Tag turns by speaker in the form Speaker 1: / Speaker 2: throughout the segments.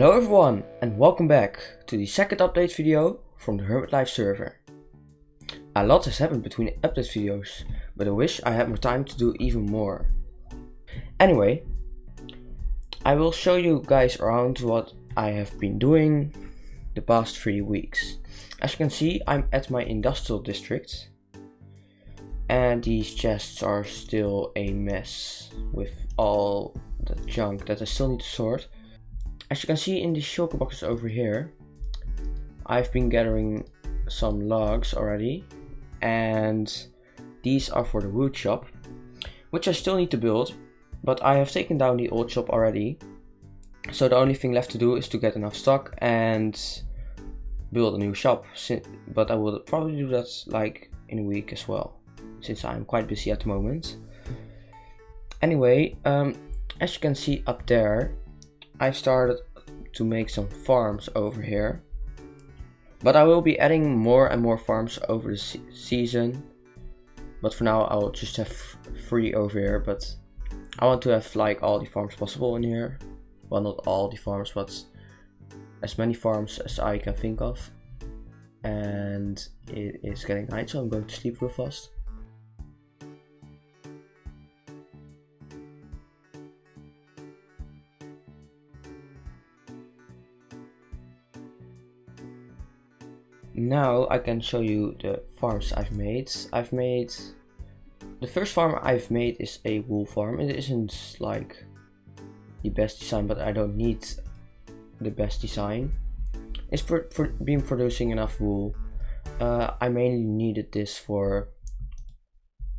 Speaker 1: Hello everyone and welcome back to the second update video from the Hermit Life server. A lot has happened between update videos, but I wish I had more time to do even more. Anyway, I will show you guys around what I have been doing the past three weeks. As you can see, I'm at my industrial district and these chests are still a mess with all the junk that I still need to sort. As you can see in the shulker boxes over here, I've been gathering some logs already and these are for the wood shop which I still need to build but I have taken down the old shop already. So the only thing left to do is to get enough stock and build a new shop but I will probably do that like in a week as well since I'm quite busy at the moment. Anyway um, as you can see up there I started to make some farms over here. But I will be adding more and more farms over the se season. But for now I'll just have three over here. But I want to have like all the farms possible in here. Well not all the farms but as many farms as I can think of. And it is getting night so I'm going to sleep real fast. Now I can show you the farms I've made. I've made the first farm I've made is a wool farm. It isn't like the best design, but I don't need the best design. It's for, for being producing enough wool. Uh, I mainly needed this for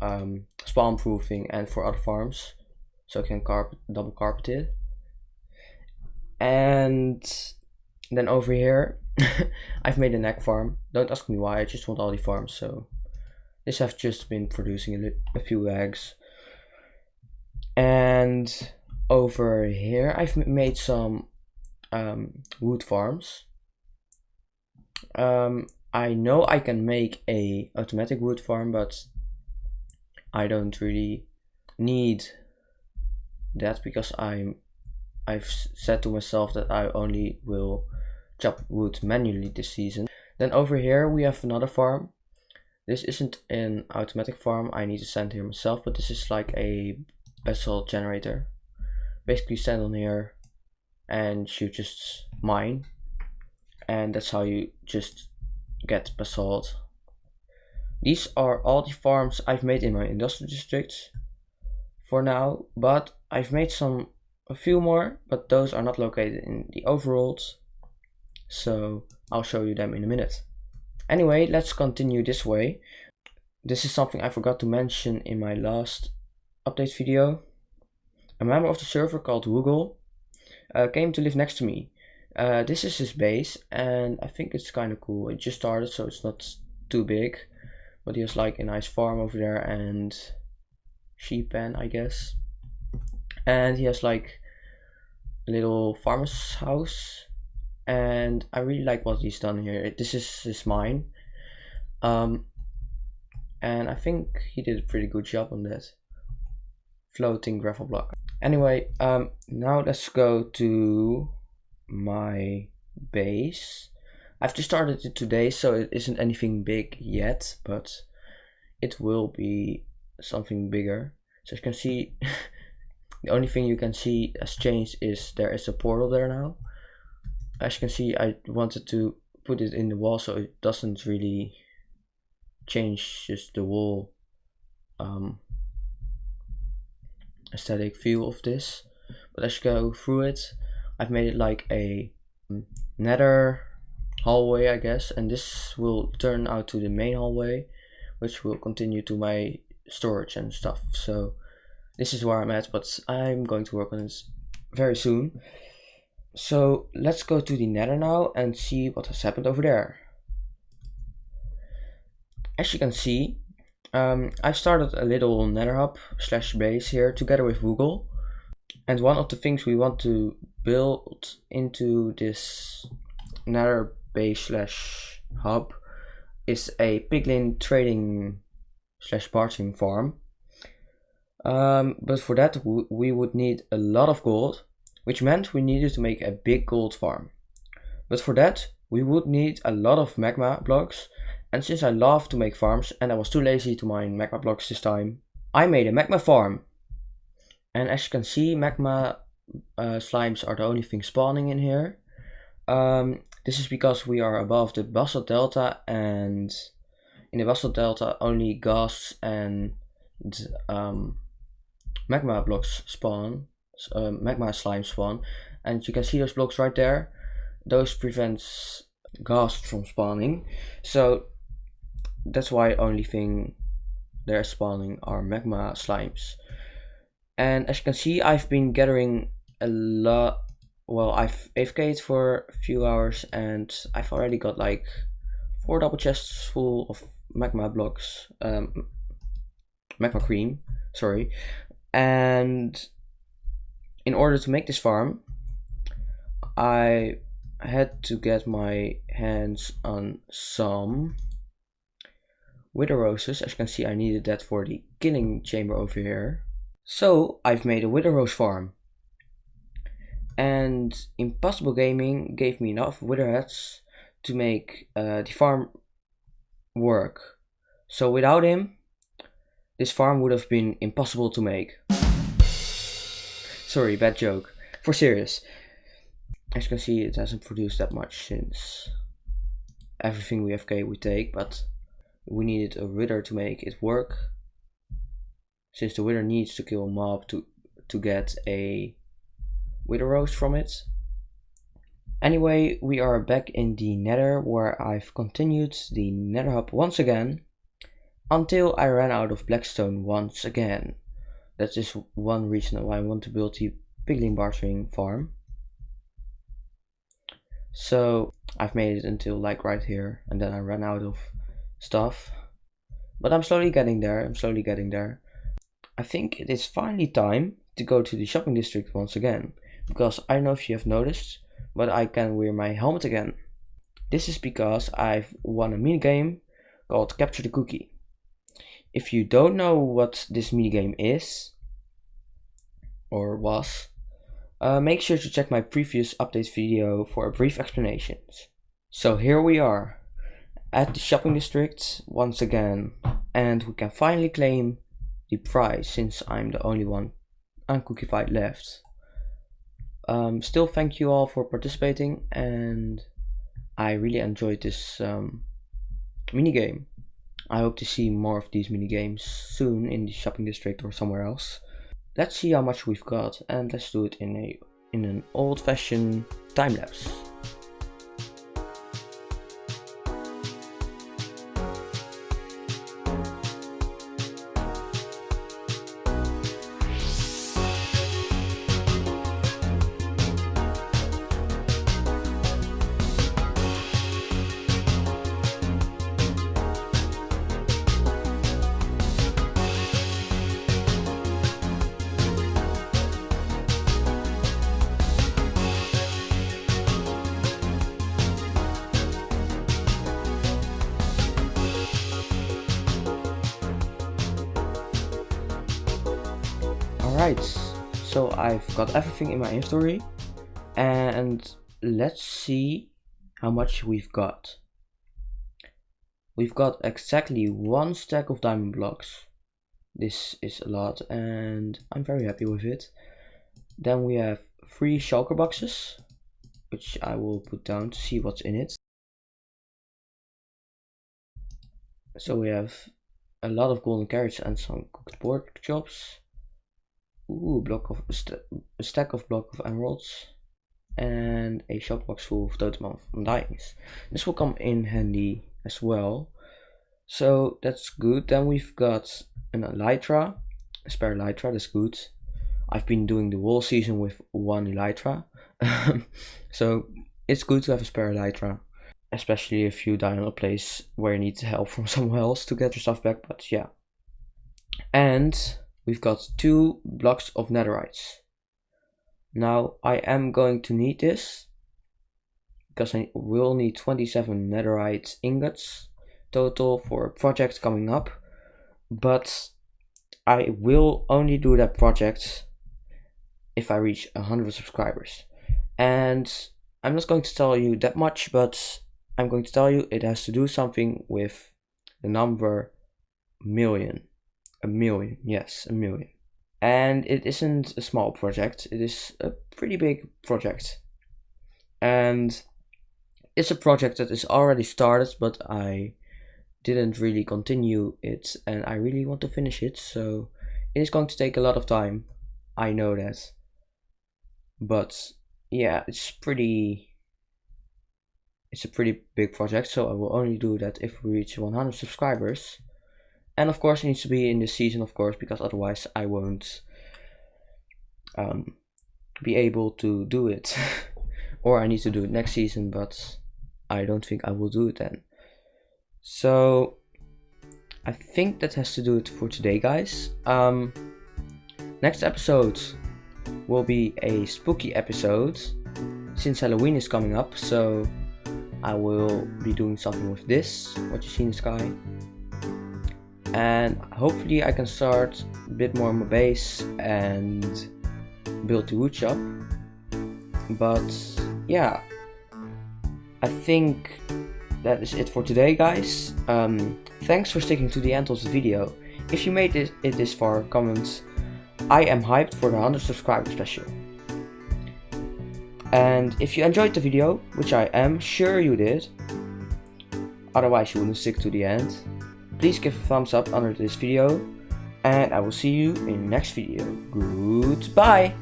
Speaker 1: um, spawn proofing and for other farms, so I can carpet double carpet it. And then over here I've made a egg farm. Don't ask me why, I just want all the farms, so this have just been producing a, a few eggs. And over here I've made some um, wood farms. Um, I know I can make a automatic wood farm, but I don't really need that because I'm I've said to myself that I only will chop wood manually this season. Then over here we have another farm. This isn't an automatic farm, I need to send here myself, but this is like a basalt generator. Basically stand on here and you just mine. And that's how you just get basalt. These are all the farms I've made in my industrial district for now, but I've made some a few more, but those are not located in the overworlds so I'll show you them in a minute. Anyway, let's continue this way. This is something I forgot to mention in my last update video. A member of the server called Woogle uh, came to live next to me. Uh, this is his base and I think it's kind of cool. It just started so it's not too big. But he has like a nice farm over there and sheep pen I guess. And he has like a little farmer's house and I really like what he's done here. This is his mine, um, and I think he did a pretty good job on that floating gravel block. Anyway, um, now let's go to my base. I've just started it today, so it isn't anything big yet, but it will be something bigger. So you can see, the only thing you can see has changed is there is a portal there now as you can see I wanted to put it in the wall so it doesn't really change just the wall um, aesthetic feel of this. But as you go through it. I've made it like a nether hallway I guess and this will turn out to the main hallway which will continue to my storage and stuff. So this is where I'm at but I'm going to work on this very soon so let's go to the nether now and see what has happened over there. As you can see, um, I started a little nether hub slash base here together with Google. And one of the things we want to build into this nether base slash hub is a piglin trading slash bartering farm. Um, but for that we would need a lot of gold which meant we needed to make a big gold farm. But for that, we would need a lot of magma blocks, and since I love to make farms and I was too lazy to mine magma blocks this time, I made a magma farm. And as you can see, magma uh, slimes are the only thing spawning in here. Um, this is because we are above the basalt delta and in the basalt delta only ghasts and um, magma blocks spawn, uh, magma slime spawn and you can see those blocks right there. Those prevents ghasts from spawning so that's why only thing they're spawning are magma slimes. And as you can see, I've been gathering a lot. Well, I've AFK'd for a few hours and I've already got like four double chests full of magma blocks, um, magma cream, sorry. And in order to make this farm, I had to get my hands on some wither roses. As you can see, I needed that for the killing chamber over here. So I've made a wither rose farm. And Impossible Gaming gave me enough wither heads to make uh, the farm work. So without him, this farm would have been impossible to make. Sorry, bad joke. For serious. As you can see, it hasn't produced that much since everything we FK we take, but we needed a wither to make it work since the wither needs to kill a mob to to get a wither rose from it anyway we are back in the nether where I've continued the nether hub once again until I ran out of blackstone once again that is just one reason why I want to build the piglin bartering farm so I've made it until like right here and then I ran out of stuff. But I'm slowly getting there, I'm slowly getting there. I think it is finally time to go to the shopping district once again. Because I don't know if you have noticed, but I can wear my helmet again. This is because I've won a minigame called Capture the Cookie. If you don't know what this minigame is, or was, uh, make sure to check my previous update video for a brief explanation. So here we are, at the shopping district once again and we can finally claim the prize since I'm the only one uncookified left. Um, still thank you all for participating and I really enjoyed this um, minigame. I hope to see more of these minigames soon in the shopping district or somewhere else. Let's see how much we've got and let's do it in a in an old-fashioned time Alright, so I've got everything in my inventory and let's see how much we've got. We've got exactly one stack of diamond blocks. This is a lot and I'm very happy with it. Then we have three shulker boxes, which I will put down to see what's in it. So we have a lot of golden carrots and some cooked pork chops Ooh, block of st a stack of block of emeralds and a shop box full of totem undyings. This will come in handy as well. So that's good. Then we've got an elytra, a spare elytra. That's good. I've been doing the whole season with one elytra, so it's good to have a spare elytra, especially if you die on a place where you need help from somewhere else to get your stuff back. But yeah, and we've got two blocks of netherites. Now I am going to need this because I will need 27 netherite ingots total for a project coming up but I will only do that project if I reach 100 subscribers. And I'm not going to tell you that much, but I'm going to tell you it has to do something with the number million. A million, yes, a million. And it isn't a small project, it is a pretty big project. And it's a project that is already started, but I didn't really continue it and I really want to finish it, so it is going to take a lot of time. I know that. But yeah, it's pretty it's a pretty big project, so I will only do that if we reach 100 subscribers. And of course, it needs to be in this season, of course, because otherwise I won't um, be able to do it. or I need to do it next season, but I don't think I will do it then. So I think that has to do it for today, guys. Um, next episode will be a spooky episode since Halloween is coming up. So I will be doing something with this, what you see in the sky. And hopefully I can start a bit more on my base and build the wood shop. But yeah, I think that is it for today guys. Um, thanks for sticking to the end of the video. If you made it, this far, comments. I am hyped for the 100 subscriber special. And if you enjoyed the video, which I am sure you did, otherwise you wouldn't stick to the end, please give a thumbs up under this video, and I will see you in the next video. Goodbye!